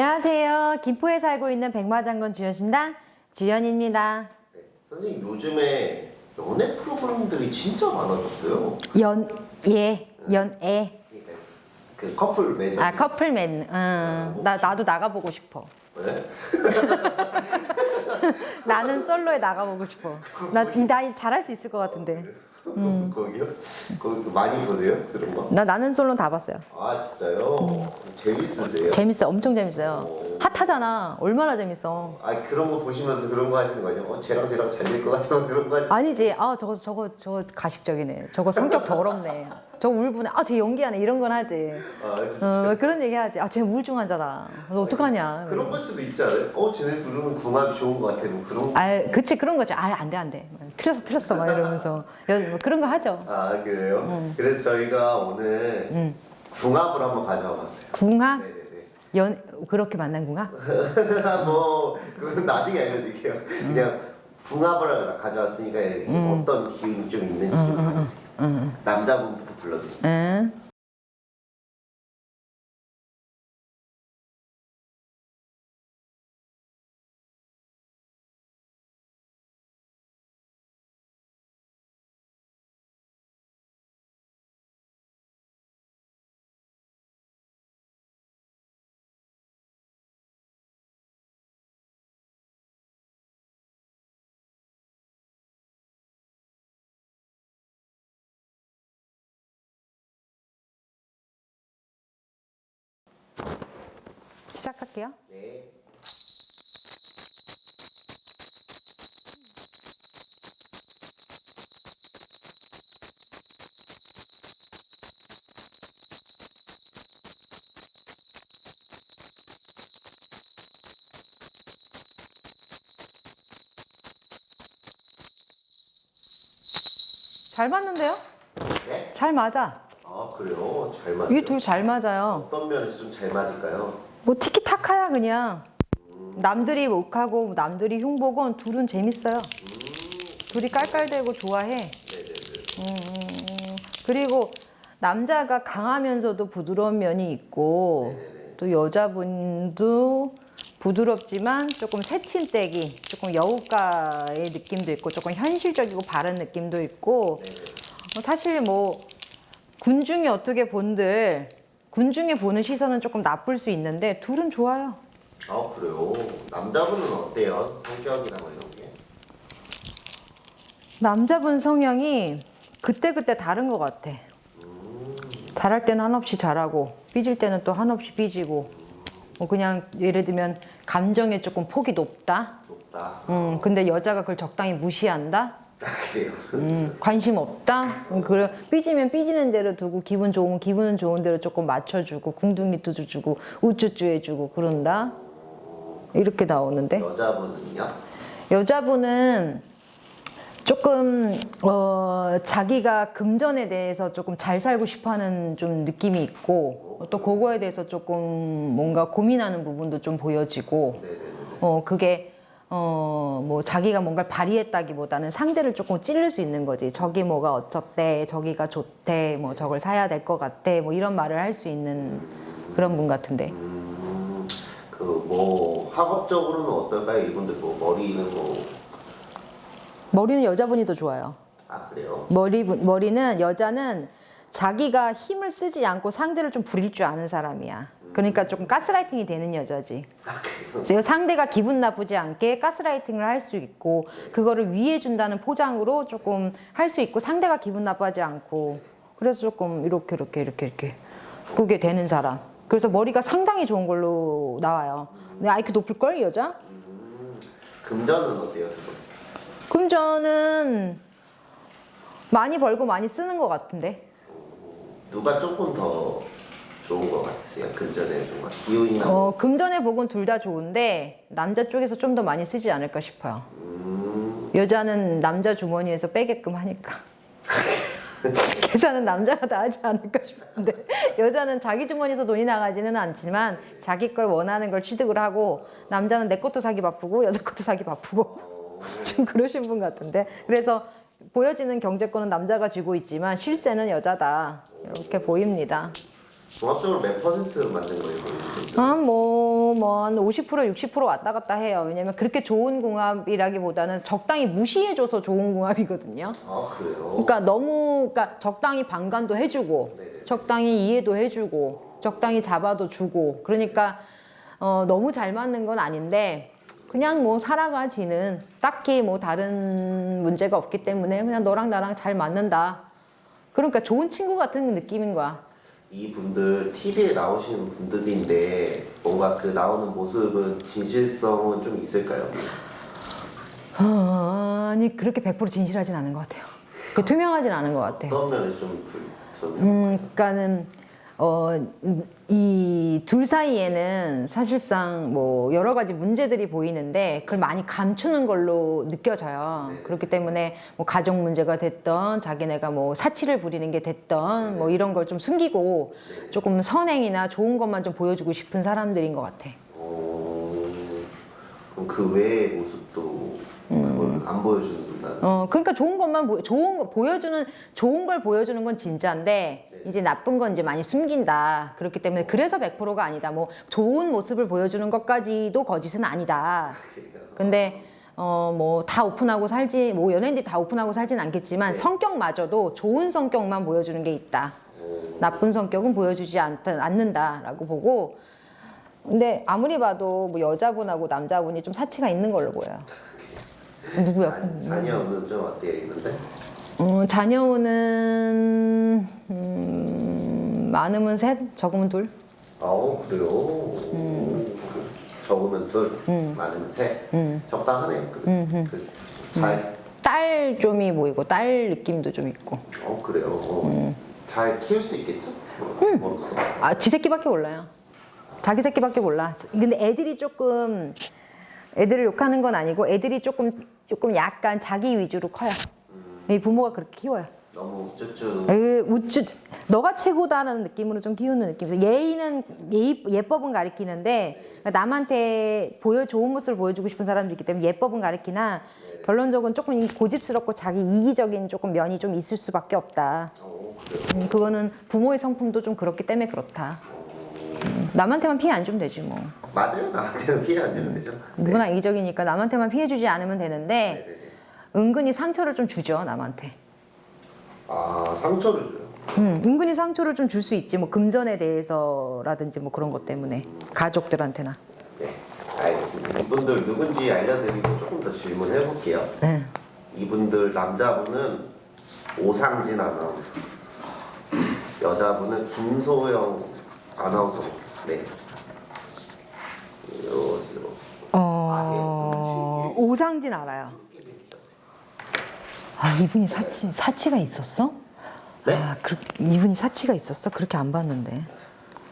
안녕하세요. 김포에 살고 있는 백마장군 주연신당 주연입니다. 네, 선생님 요즘에 연애 프로그램들이 진짜 많아졌어요. 연예, 연애. 그러니까 그 커플 매저. 아 커플 맨. 응. 나 나도 나가보고 싶어. 네? 나는 솔로에 나가보고 싶어. 나나 잘할 수 있을 것 같은데. 음. 거기요? 거기 많이 보세요 그런 거? 나 나는 솔로 다 봤어요. 아 진짜요? 재밌으세요? 재밌어, 엄청 재밌어요. 핫하잖아. 얼마나 재밌어. 아 그런 거 보시면서 그런 거 하시는 거 아니에요? 어 쟤랑 쟤랑 잘 될 것 같은 그런 거 하시. 아니지. 아 저거 저거 저거 가식적이네. 저거 성격 더럽네. 저거 울분해. 아쟤 연기하네. 이런 건 하지. 아 진짜. 어 그런 얘기 하지. 아 쟤 우울증 환자다. 너 어떡하냐. 그런 걸 수도 있지 않아요? 어 쟤네 둘은 궁합이 좋은 것 같아. 뭐 그런. 거. 아, 그치 그런 거죠. 아, 안 돼, 안 돼. 틀렸어, 틀렸어, 막 이러면서 여- 뭐 그런 거 하죠. 아 그래요? 그래서 저희가 오늘 음. 궁합을 한번 가져와 봤어요. 궁합, 네네네. 연 그렇게 만난 궁합? 뭐 그건 나중에 알려드릴게요. 그냥 궁합을 가져왔으니까 어떤 기운이 좀 있는지 좀 봐주세요. 응, 남자분부터 불러주세요. 응. 시작할게요. 네. 잘 맞는데요? 네? 잘 맞아. 아 그래요? 잘 맞아요. 이둘잘 맞아요. 어떤 면에서 좀 잘 맞을까요? 뭐 티키타카야 그냥. 남들이 욕하고 남들이 흉보건 둘은 재밌어요. 둘이 깔깔대고 좋아해. 음, 음, 음. 그리고 남자가 강하면서도 부드러운 면이 있고 또 여자분도 부드럽지만 조금 새침대기, 조금 여우가의 느낌도 있고 조금 현실적이고 바른 느낌도 있고 어, 사실 뭐 군중이 어떻게 본들 군중이 보는 시선은 조금 나쁠 수 있는데 둘은 좋아요. 아 그래요? 남자분은 어때요? 성격이나 뭐 이런 게? 남자분 성향이 그때그때 다른 것 같아. 잘할 때는 한없이 잘하고 삐질 때는 또 한없이 삐지고 뭐 그냥 예를 들면 감정에 조금 폭이 높다. 높다. 음, 근데 여자가 그걸 적당히 무시한다. 아 그래요? 음, 관심 없다. 음, 그래 삐지면 삐지는 대로 두고 기분 좋으면 기분 좋은 대로 조금 맞춰주고 궁둥이 두주주고 우쭈쭈 해주고 그런다. 이렇게 나오는데 여자분은요? 여자분은 조금 어, 자기가 금전에 대해서 조금 잘 살고 싶어하는 좀 느낌이 있고 또 그거에 대해서 조금 뭔가 고민하는 부분도 좀 보여지고. 어 그게 어 뭐 자기가 뭔가를 발휘했다기보다는 상대를 조금 찌를 수 있는 거지 저기 뭐가 어쩌대 저기가 좋대 뭐 저걸 사야 될 것 같아 뭐 이런 말을 할 수 있는 그런 분 같은데 음, 그뭐 학업적으로는 어떨까요? 이분들 뭐 머리는 뭐아 머리는 여자분이 더 좋아요. 그래요? 머리 머리는 여자는 자기가 힘을 쓰지 않고 상대를 좀 부릴 줄 아는 사람이야. 그러니까 조금 가스라이팅이 되는 여자지. 아 상대가 기분 나쁘지 않게 가스라이팅을 할 수 있고 그거를 위해 준다는 포장으로 조금 할 수 있고 상대가 기분 나빠하지 않고 그래서 조금 이렇게 이렇게 이렇게 이렇게 그게 되는 사람. 그래서 머리가 상당히 좋은 걸로 나와요. 근데 IQ 높을 걸 여자? 음, 금전은 어때요? 금전은 많이 벌고 많이 쓰는 것 같은데. 누가 조금 더 좋은 것 같으세요? 금전에 뭔가 기운이나 뭐? 어, 금전의 복은 둘 다 좋은데 남자 쪽에서 좀 더 많이 쓰지 않을까 싶어요. 음, 여자는 남자 주머니에서 빼게끔 하니까. 계산은 남자가 다 하지 않을까 싶은데 여자는 자기 주머니에서 돈이 나가지는 않지만 자기 걸 원하는 걸 취득을 하고 남자는 내 것도 사기 바쁘고 여자 것도 사기 바쁘고 어, 좀 그러신 분 같은데 그래서 보여지는 경제권은 남자가 쥐고 있지만 실세는 여자다 이렇게 보입니다. 종합적으로 몇 퍼센트 맞는 거예요? 거의? 아, 뭐 뭐한 50% 60% 왔다 갔다 해요. 왜냐면 그렇게 좋은 궁합이라기보다는 적당히 무시해줘서 좋은 궁합이거든요. 아 그래요? 그러니까 너무 그러니까 적당히 방관도 해주고 네네. 적당히 이해도 해주고 적당히 잡아도 주고 그러니까 어, 너무 잘 맞는 건 아닌데 그냥 뭐 살아가지는 딱히 뭐 다른 문제가 없기 때문에 그냥 너랑 나랑 잘 맞는다. 그러니까 좋은 친구 같은 느낌인 거야. 이분들 TV에 나오시는 분들인데 뭔가 그 나오는 모습은 진실성은 좀 있을까요? 아니 그렇게 100% 진실하진 않은 것 같아요. 그 투명하진 않은 것 같아. 어떤 면에서 좀 불, 불 음, 그러니까는 어, 이 둘 사이에는 사실상 뭐 여러 가지 문제들이 보이는데 그걸 많이 감추는 걸로 느껴져요. 네. 그렇기 때문에 뭐 가정 문제가 됐던 자기네가 뭐 사치를 부리는 게 됐던 뭐 이런 걸 좀 숨기고 네. 조금 선행이나 좋은 것만 좀 보여주고 싶은 사람들인 것 같아. 어, 그럼 그 외의 모습도 그걸 안 보여주는구나. 어, 그러니까 좋은 것만 보, 좋은 거 보여주는 좋은 걸 보여주는 건 진짜인데 네. 이제 나쁜 건 이제 많이 숨긴다. 그렇기 때문에 그래서 100%가 아니다. 뭐 좋은 모습을 보여주는 것까지도 거짓은 아니다. 근데 어 뭐 다 오픈하고 살지 뭐 연예인들이 다 오픈하고 살진 않겠지만 네. 성격마저도 좋은 성격만 보여주는 게 있다. 어, 나쁜 성격은 보여주지 않는다라고 보고 근데 아무리 봐도 뭐 여자분하고 남자분이 좀 사치가 있는 걸로 보여요. 누구야? 자- 자녀는 좀 어때요 있는데? 어, 자녀는 음, 많으면 셋, 적으면 둘. 아 그래요? 적으면 둘, 많으면 셋. 적당하네요. 그, 그 사이. 딸 좀이 보이고 딸 느낌도 좀 있고. 어 그래요. 어. 잘 키울 수 있겠죠? 뭐, 뭐로써. 아, 지 새끼밖에 몰라요. 자기 새끼밖에 몰라. 근데 애들이 조금 애들을 욕하는 건 아니고 애들이 조금 조금 약간 자기 위주로 커요. 이 부모가 그렇게 키워요. 너무 우쭈쭈. 에, 우쭈 너가 최고다라는 느낌으로 좀 키우는 느낌이죠. 예의는 예의, 예법은 가리키는데 남한테 보여 좋은 모습을 보여주고 싶은 사람도 있기 때문에 예법은 가리키나 결론적으로 조금 고집스럽고 자기 이기적인 조금 면이 좀 있을 수밖에 없다. 어 그래요. 음, 그거는 부모의 성품도 좀 그렇기 때문에 그렇다. 음, 남한테만 피해 안 주면 되지 뭐. 맞아요. 나한테는 피해 안 주면 되죠. 누구나 이기적이니까 남한테만 피해 주지 않으면 되는데 네네네. 은근히 상처를 좀 주죠 남한테. 아 상처를 줘요. 음, 은근히 상처를 좀 줄 수 있지 뭐 금전에 대해서라든지 뭐 그런 것 때문에 가족들한테나. 네, 알겠습니다. 이분들 누군지 알려드리고 조금 더 질문해 볼게요. 네. 이분들 남자분은 오상진 아나운서, 여자분은 김소영 아나운서. 네. 어 오상진 알아요. 아 이분이 사치 사치가 있었어? 네? 아 그, 이분이 사치가 있었어? 그렇게 안 봤는데.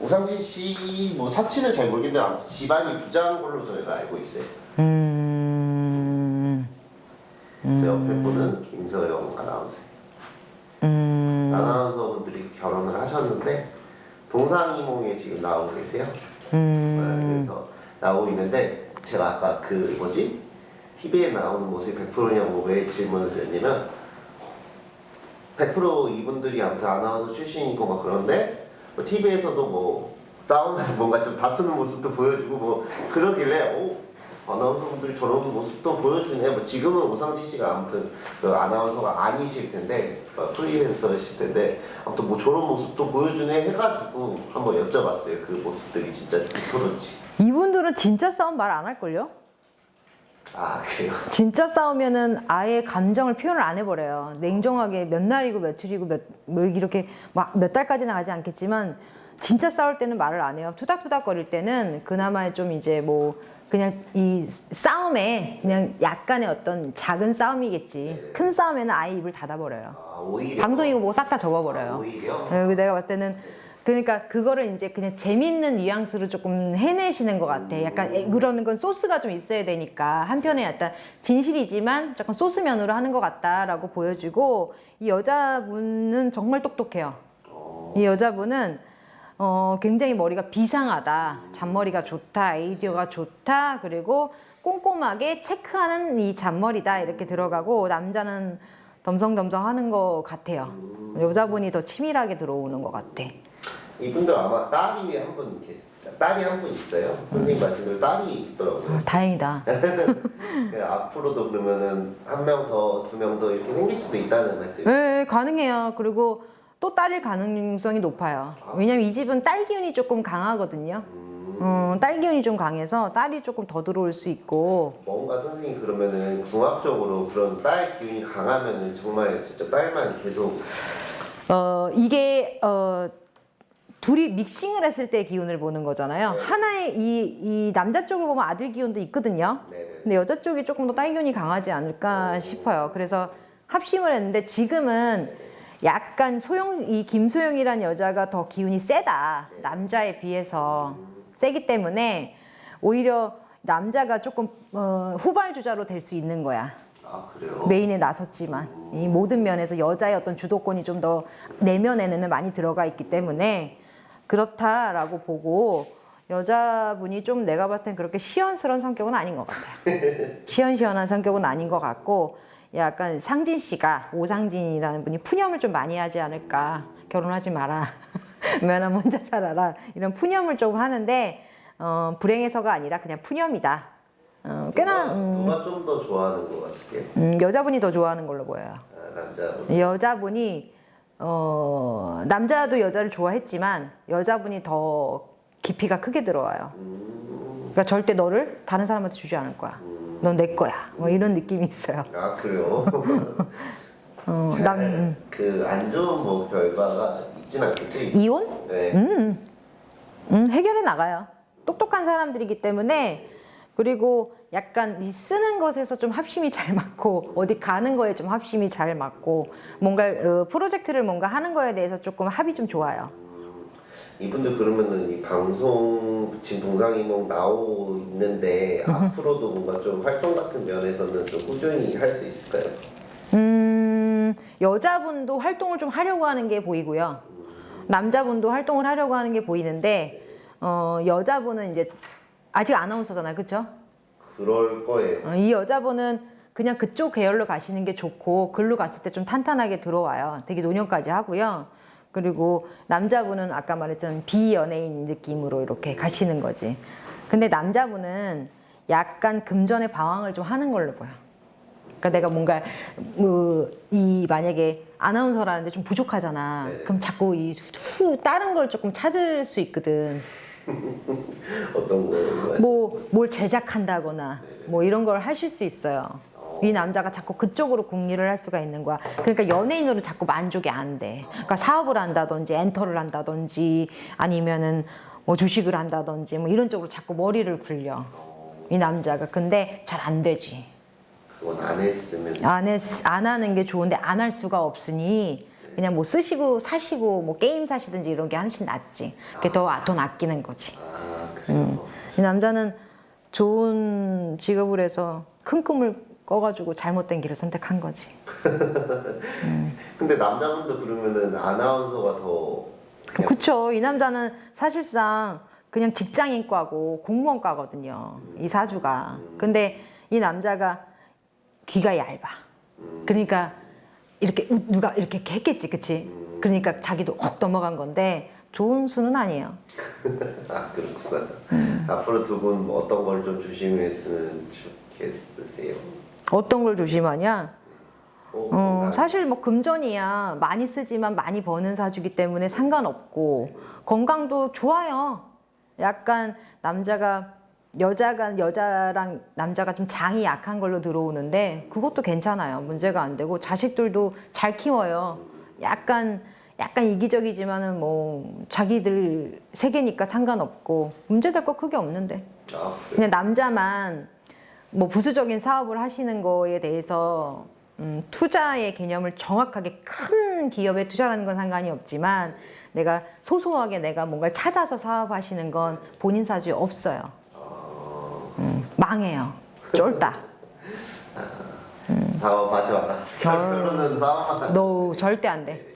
오상진 씨 뭐 사치는 잘 모르겠는데 아무튼 집안이 부자인 걸로 저희가 알고 있어요. 음. 그래서 옆에 분은 김소영 아나운서. 음. 아나운서분들이 결혼을 하셨는데 동상이몽에 지금 나오고 계세요. 음. 네, 그래서 나오고 있는데 제가 아까 그 뭐지? TV에 나오는 모습이 100%냐고 왜 질문을 드렸냐면 100% 이분들이 아무튼 아나운서 출신이고 막 그런데 뭐 TV에서도 뭐 싸우는 뭔가 좀 다투는 모습도 보여주고 뭐 그러길래 오 아나운서분들이 저런 모습도 보여주네 뭐 지금은 오상진 씨가 아무튼 그 아나운서가 아니실 텐데 어, 프리랜서실 텐데 아무튼 뭐 저런 모습도 보여주네 해가지고 한번 여쭤봤어요 그 모습들이 진짜 100%인지 이분들은 진짜 싸움 말 안 할걸요? 아 그래요? 진짜 싸우면은 아예 감정을 표현을 안 해버려요. 냉정하게 몇 날이고 며칠이고 몇, 뭐 이렇게 막 몇 달까지는 가지 않겠지만 진짜 싸울 때는 말을 안 해요. 투닥투닥 거릴 때는 그나마 좀 이제 뭐 그냥 이 싸움에 그냥 약간의 어떤 작은 싸움이겠지. 큰 싸움에는 아예 입을 닫아버려요. 아 방송이고 뭐 싹다 아, 접어버려요. 오히려 네, 그래서 내가 봤을 때는 그러니까 그거를 이제 그냥 재밌는 뉘앙스로 조금 해내시는 것 같아. 약간 에- 그러는 건 소스가 좀 있어야 되니까 한편에 약간 진실이지만 약간 소스면으로 하는 것 같다라고 보여지고 이 여자분은 정말 똑똑해요. 이 여자분은 어, 굉장히 머리가 비상하다. 잔머리가 좋다. 아이디어가 좋다. 그리고 꼼꼼하게 체크하는 이 잔머리다. 이렇게 들어가고 남자는 덤성덤성 하는 것 같아요. 여자분이 더 치밀하게 들어오는 것 같아. 이분들 아마 딸이 한 분 계세요. 딸이 한 분 있어요. 선생님 말씀대로 딸이 있더라고요. 아, 다행이다. 그 앞으로도 그러면은 한 명 더, 두 명 더 이렇게 생길 수도 있다는 말씀이에요. 네, 가능해요. 그리고 또 딸일 가능성이 높아요. 왜냐면 이 집은 딸 기운이 조금 강하거든요. 음, 딸 기운이 좀 강해서 딸이 조금 더 들어올 수 있고 뭔가 선생님 그러면은 궁합적으로 그런 딸 기운이 강하면은 정말 진짜 딸만 계속 어 이게 어 둘이 믹싱을 했을 때 기운을 보는 거잖아요. 네. 하나의 이, 이 남자 쪽을 보면 아들 기운도 있거든요. 네네. 근데 여자 쪽이 조금 더 딸 기운이 강하지 않을까 싶어요. 그래서 합심을 했는데 지금은 약간 소영 이 김소영이라는 여자가 더 기운이 세다 남자에 비해서 세기 때문에 오히려 남자가 조금 어, 후발주자로 될 수 있는 거야. 아 그래요? 메인에 나섰지만 이 모든 면에서 여자의 어떤 주도권이 좀 더 내면에는 많이 들어가 있기 때문에 그렇다라고 보고 여자분이 좀 내가 봤을 땐 그렇게 시원스러운 성격은 아닌 것 같아요. 시원시원한 성격은 아닌 것 같고 약간 상진 씨가 오상진이라는 분이 푸념을 좀 많이 하지 않을까 결혼하지 마라 면허 혼자 살아라 이런 푸념을 좀 하는데 어, 불행해서가 아니라 그냥 푸념이다. 어, 꽤나 음, 누가 좀 더 좋아하는 것 같아요? 음, 여자분이 더 좋아하는 걸로 보여요. 아, 남자분. 여자분이 어, 남자도 여자를 좋아했지만 여자분이 더 깊이가 크게 들어와요. 음, 그러니까 절대 너를 다른 사람한테 주지 않을 거야. 넌 내 거야. 뭐 이런 느낌이 있어요. 아 그래요? 어, 남 음. 그안 좋은 뭐 결과가 있진 않겠죠? 이혼? 네. 음, 음, 해결해 나가요. 똑똑한 사람들이기 때문에 그리고 약간 이 쓰는 것에서 좀 합심이 잘 맞고 어디 가는 거에 좀 합심이 잘 맞고 뭔가 어, 프로젝트를 뭔가 하는 거에 대해서 조금 합이 좀 좋아요. 이분들 그러면은 이 방송 지금 동상이몽 나오고 있는데 앞으로도 뭔가 좀 활동 같은 면에서는 좀 꾸준히 할 수 있을까요? 음, 여자분도 활동을 좀 하려고 하는 게 보이고요. 남자분도 활동을 하려고 하는 게 보이는데, 어, 여자분은 이제 아직 아나운서잖아요. 그쵸? 그럴 거예요. 어, 이 여자분은 그냥 그쪽 계열로 가시는 게 좋고, 글로 갔을 때 좀 탄탄하게 들어와요. 되게 노년까지 하고요. 그리고 남자분은 아까 말했던 비연예인 느낌으로 이렇게 가시는 거지. 근데 남자분은 약간 금전의 방황을 좀 하는 걸로 보여. 그러니까 내가 뭔가 뭐 이 만약에 아나운서라는데 좀 부족하잖아. 네. 그럼 자꾸 이 후 다른 걸 조금 찾을 수 있거든. 어떤 거? 뭐 뭘 제작한다거나 뭐 이런 걸 하실 수 있어요. 이 남자가 자꾸 그쪽으로 궁리를 할 수가 있는 거야. 그러니까 연예인으로 자꾸 만족이 안 돼. 그러니까 사업을 한다든지 엔터를 한다든지 아니면은 뭐 주식을 한다든지 뭐 이런 쪽으로 자꾸 머리를 굴려. 이 남자가 근데 잘 안 되지. 그건 안 했으면 안, 했, 안 하는 게 좋은데 안 할 수가 없으니 그냥 뭐 쓰시고 사시고 뭐 게임 사시든지 이런 게 훨씬 낫지. 그게 더 돈 아끼는 거지. 아 그래요. 이 남자는 좋은 직업을 해서 큰 꿈을 꿔가지고 잘못된 길을 선택한 거지. 근데 남자분도 그러면은 아나운서가 더 그냥 그쵸. 이 남자는 사실상 그냥 직장인과고 공무원과거든요. 이 사주가. 근데 이 남자가 귀가 얇아. 그러니까 이렇게 우- 누가 이렇게 했겠지, 그치? 그러니까 자기도 혹 넘어간 건데 좋은 수는 아니에요. 아 그렇구나. 음. 앞으로 두 분 어떤 걸 좀 조심했으면 좋겠으세요? 어떤 걸 조심하냐? 어, 어. 사실 뭐 금전이야 많이 쓰지만 많이 버는 사주기 때문에 상관없고 건강도 좋아요. 약간 남자가 여자가 여자랑 남자가 좀 장이 약한 걸로 들어오는데 그것도 괜찮아요. 문제가 안 되고 자식들도 잘 키워요. 약간 약간 이기적이지만은 뭐 자기들 세계니까 상관없고 문제될 거 크게 없는데. 아 그래요? 그냥 남자만 뭐 부수적인 사업을 하시는 거에 대해서 음, 투자의 개념을 정확하게 큰 기업에 투자하는 건 상관이 없지만 내가 소소하게 내가 뭔가를 찾아서 사업하시는 건 본인 사주에 없어요. 음, 망해요. 쫄딱. 사업하지 마라. 결론은 싸움하라. 너 절대 안 돼.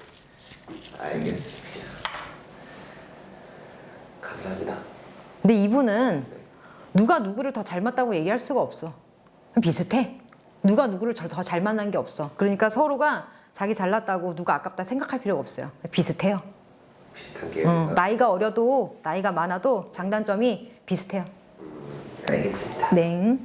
알겠습니다. 감사합니다. 근데 이분은 누가 누구를 더 잘 맞다고 얘기할 수가 없어. 비슷해. 누가 누구를 더 잘 만난 게 없어. 그러니까 서로가 자기 잘났다고 누가 아깝다 생각할 필요가 없어요. 비슷해요. 비슷한 계열. 음, 나이가 어려도 나이가 많아도 장단점이 비슷해요. 알겠습니다. 네.